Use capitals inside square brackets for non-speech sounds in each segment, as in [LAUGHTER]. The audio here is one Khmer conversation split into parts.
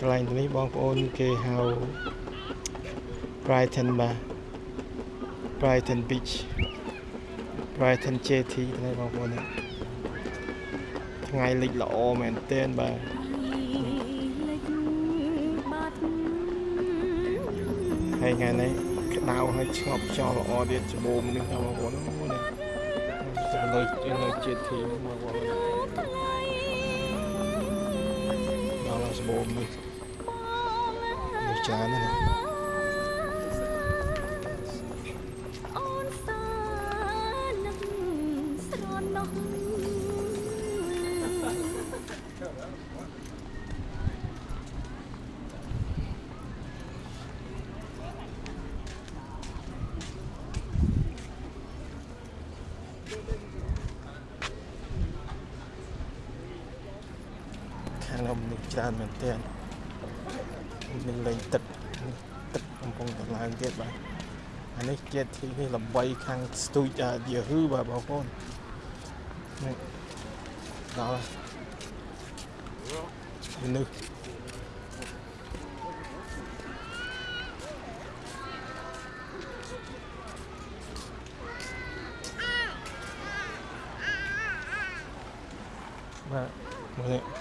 កន្លែងនេះបងប្អូនគេហៅ Brighton បាទ Brighton Beach Brighton JT នេះបងប្អូននេះថ្ងៃលិចល្អមែនទែនបាទហើយថ្ងៃនេះក្តៅហើយឆ្ងប់ខ្យល់ល្អទៀតច្បូមនេះបងប្អូនអូនេះទៅលើនៅ JT បងប្អូនដល់ច្បូមនេះនេះ ច្រើនណាស់អូនសានឹកស្រណោះខាងនោះមនុស្សច្រើនមែនទែននឹង លេងទឹកទឹកកំពុងតែឡើងទៀតបាទអានេះជាតិទីនេះល្បីខាងស្ទូចអាយឺហឺបាទបងប្អូននេះដល់មនុស្សបាទមើលនេះ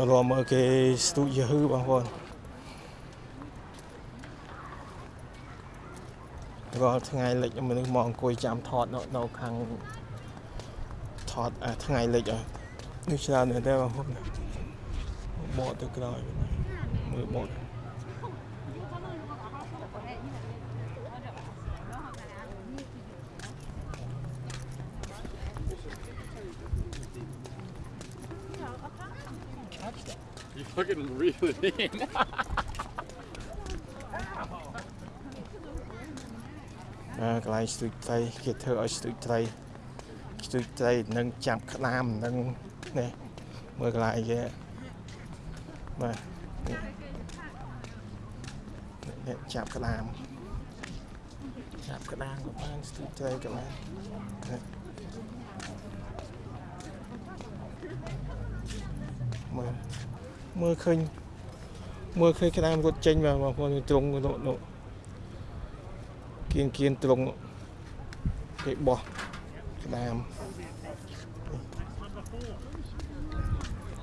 ទៅរមមើលគេស្ទូចយឺហឺបងប្អូនរាល់ថ្ងៃលិចមនុស្សមកអង្គុយចាំថតនៅនៅខាងថតអាថ្ងៃលិចអើនេះច្រើនណាស់ដែរបងប្អូនបកទៅក្រោយមើលបក fucking reel it in. អាកន្លែងស្ទូចត្រីគេធ្វើឲ្យស្ទូចត្រីស្ទូចត្រីនឹងចាប់ក្តាមនឹងនេះមើល កន្លែងគេបាទនេះនេះចាប់ក្តាមចាប់ក្តាមក៏បានស្ទូចត្រីក៏បាននេះមើលមើលឃើញមើលឃើញក្តាមរត់ចេញមកបងប្អូនត្រង់នោះនោះគៀងគៀនត្រង់នោះគេបោះក្តាម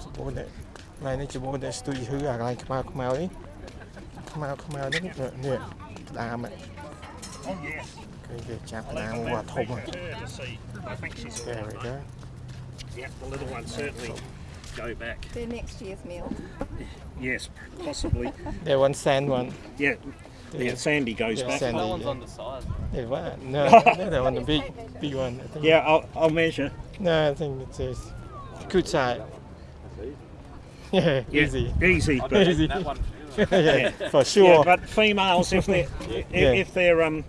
ច្បូននេះកន្លែងនេះច្បូនតែស្ទូចហឺអាកន្លែងខ្មៅខ្មៅនេះខ្មៅខ្មៅនេះនេះក្តាមហ្នឹង Oh yes. គេគេចាប់ក្តាមវត្តធំហ្នឹង Her to see. I think she's There we go. Yep, the little ones certainly go back. They're next year's meal. Yes, possibly. [LAUGHS] There one sand one. Yeah, yeah. Sandy goes Yeah, back. Sandy. That one's yeah. on the side. Yeah, what? No, [LAUGHS] no, that one, the big, big one. I think. Yeah, I'll, I'll measure. No, I think it's says good side. Yeah, Yeah, easy. easy. Easy. [LAUGHS] yeah, for yeah, sure. but females, if they if, Yeah. if they're um,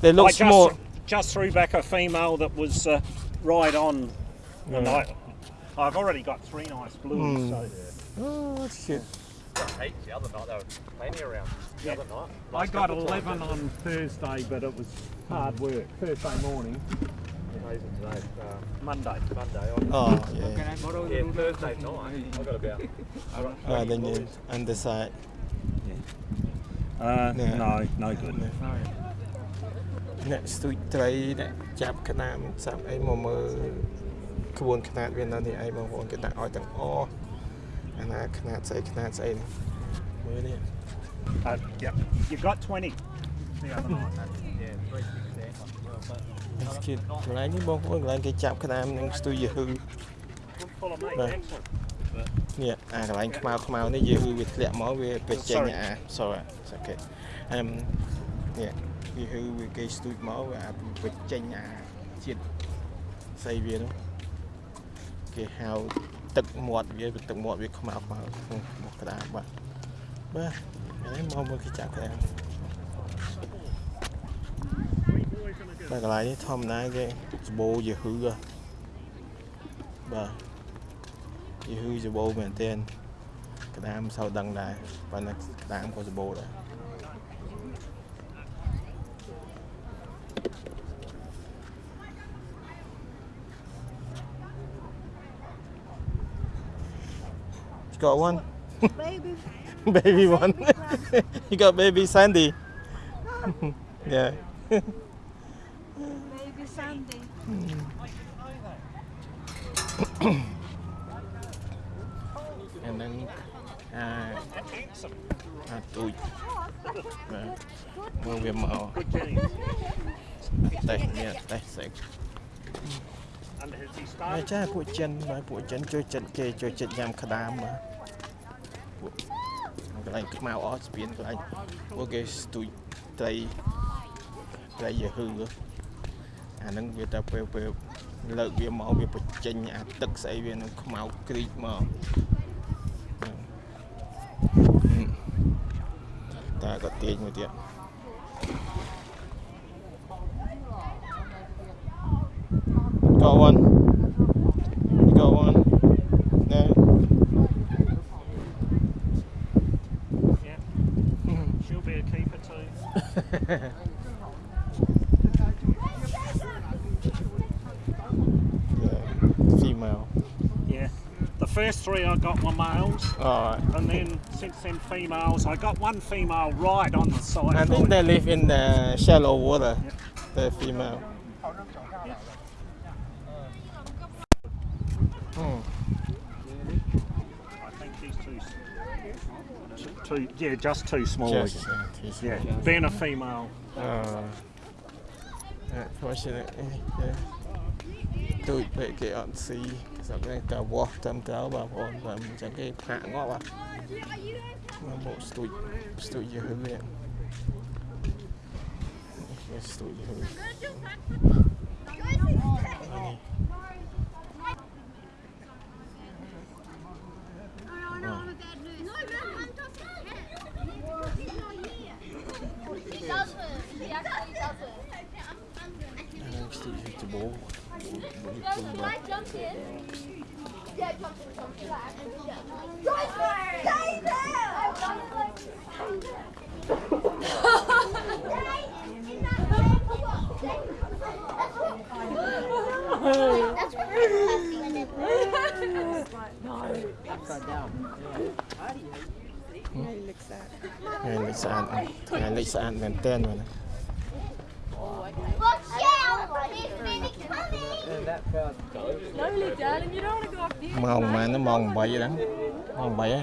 they look I just small. just threw back a female that was uh, right on, and Yeah. I I've already got three nice blues. Mm. So Oh, that's good. Heaps the other night. They were plenty around the Yeah. other night. I Last got couple of times. 11 on Thursday, but it was hard work. Thursday morning, Amazing today. Uh, Monday. Monday. I, Oh, yeah. yeah, Thursday night. I got about. [LAUGHS] Uh, then you underside. Uh, Yeah. No, no good. អ្នកស្ទូចត្រីអ្នកចាប់ក្តាមសាប់អីមកមើល ក្បួនខ្នាតវានៅនេះឯងបងប្អូនគេដាក់ឲ្យទាំងអស់អាណាខ្នាតស្អីខ្នាតស្អីនេះមើលនេះ Uh, yep. You got 20 the other night. Yeah, three six there. Well, but នេះគេកន្លែងនេះបងប្អូនកន្លែងគេចាប់ក្តាមនឹងស្ទូចយឺហឺ Good full of meat. Right. Excellent. នេះអាកន្លែងខ្មៅខ្មៅនេះយឺហឺវាធ្លាក់មកវាទៅចេញ Sorry. អា sorry it's okay អឹមនេះយឺហឺវាគេស្ទូចមកវាអាវាចេញអាជាតិស្អីវានោះ គេហៅទឹកមាត់វាទឹកមាត់វាខ្មៅខ្មៅក្នុងមកក្តាមបាទបាទហើយមកមើលគេចាប់ក្តាម Three boys and a girl. តែកន្លែងនេះធម្មតាគេសបោយឺហឺហ៎បាទយឺហឺសបោមែនទែនក្តាមមិនសូវដឹងដែរប៉ុន្តែក្តាមក៏សបោដែរ got one Baby, baby one you got baby Sandy yeah baby Sandy. អាហ្នឹងអាអាទូចបាទមើលវាមក Good genes. តេះនេះតេះសេក And has he ហើយ started? ចាពួកចិនបាទពួកចិនជួយចិត្តគេជួយចិត្តញ៉ាំក្តាមបាទពួកក ន្លែងខ្មៅអស់ស្ពានកន្លែងពួកគេស្ទូចត្រីត្រីយឺហឺអាហ្នឹងវាតែពេលពេលលើកវាមកវាបញ្ចេញអាទឹកស្អីវានឹងខ្មៅក្រីកមកតែក៏ទាញមួយទៀត Yeah. Female. Yeah. The first three I got were males, Alright. and then since then females. I got one female right on the side. I think they live in the shallow water. The female. Hmm. I think she's too. S- Too, yeah, just too small. Just, again. uh, too Yeah, small. being a female. Uh, unfortunately, yeah. ទូចពេកគេអត់ស៊ីស្រុកនេះតែវាស់តាមទៅបងប្អូនតែអញ្ចឹងគេផាកងាប់ហ่ะមកមកស្ទូចស្ទូចយឺហឺនេះគេស្ទូចយឺហឺ He doesn't. He actually doesn't. ស្ទូចយឺច្បោ Doesn't Mike jump in? Yeah, jump in, jump in. Yeah. Stay there! That's what Upside down. ថ្ងៃលិចស្អាតថ្ងៃលិចស្អាតមែនតើមែន Look, yeah! He's really coming! And that felt Slowly, darling. You don't want to go off the ម៉ោងប៉ុន្មានម៉ោង8ហ្នឹងម៉ោង8ហ្នឹង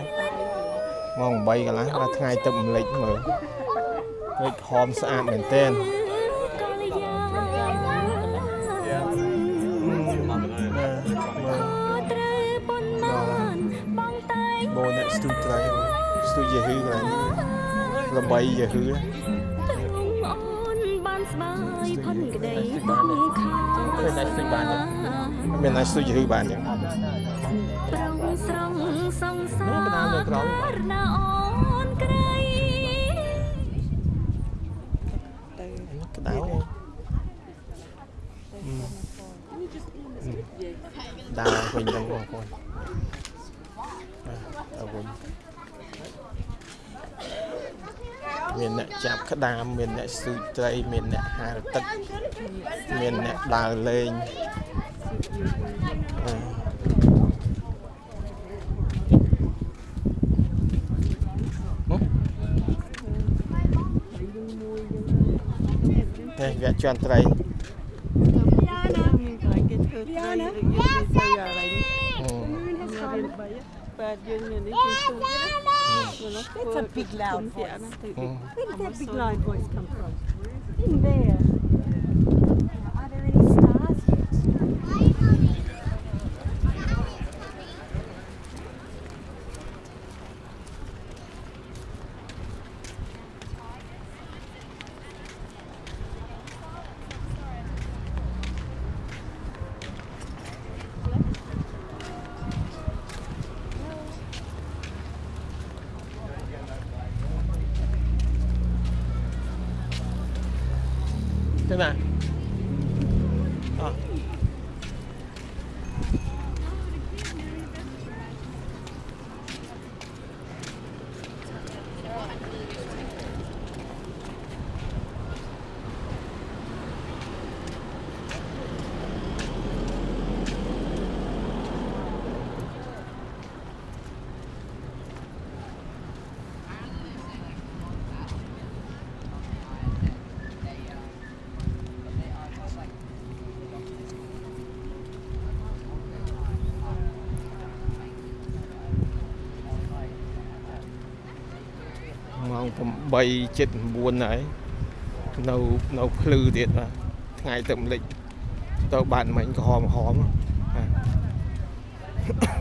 ម៉ោង8កន្លះដល់ថ្ងៃទឹកម្លេចមើលលេចហមស្អាតមែនតើកលយាត្រូវប៉ុន្មានបងតែងបូនអ្នកស្ទូចត្រីស្ទូចយឺហឺកន្លែងល្បីយឺហឺអូនបាន ស្បាយផុនក្តីបងខាឃើញតែស្ទូចបានទេមានតែស្ទូចយឺហឺបានទេប្រងស្រង់សង្សានោះក្តៅនៅក្រោមរណាអូនក្រៃក្តៅដើរវិញទៅបងប្អូនដើរវិញមានអ្នក ចាប់ក្តាមមានអ្នកស្ទូចត្រីមានអ្នកហាលទឹកមានអ្នកដើរលេងអឺនេះវាជន់ត្រីមានខ្លាចគេធ្វើត្រីឬយើងទៅទៅអ្វីនេះអឺមានបីបាទយើងមាននេះគឺស្ទូ ចណា It's a big loud voice. Where did that big loud voice come from? In there. 对吧。 ម៉ោង8ជិត9ហើយនៅនៅភ្លឺទៀតបាទថ្ងៃទឹកម្លេចទៅបានមិញក្រហមក្រហមបាទ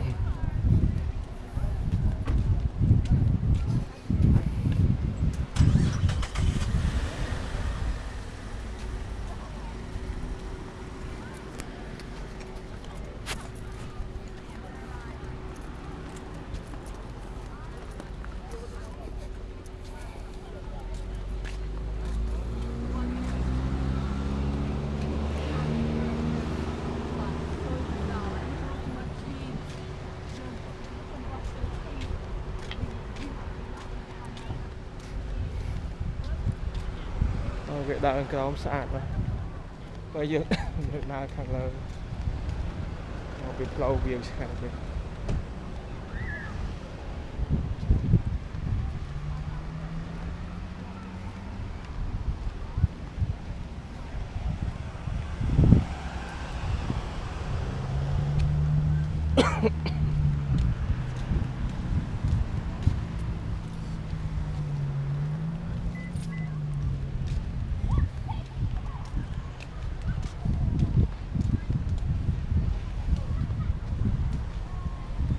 វាដើរក្រោមស្អាតបាទបើយើងយើងដើរខាងលើមកពីផ្លូវវាឆ្ងាយទៀត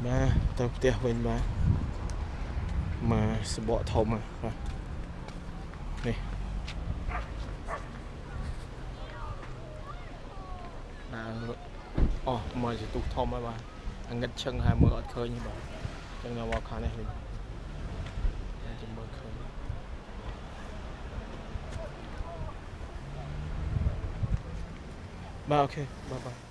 បាទទៅ ផ្ទះវិញបាទមកសបកធំហ្នឹងបាទនេះដើរអស់មកជាទូកធំហើយបាទអាងឹតឈឹងហើយមើលអត់ឃើញទេបាទអញ្ចឹងនៅមកខាងនេះវិញតែជិះមើលឃើញបាទអូខេបាទបាទ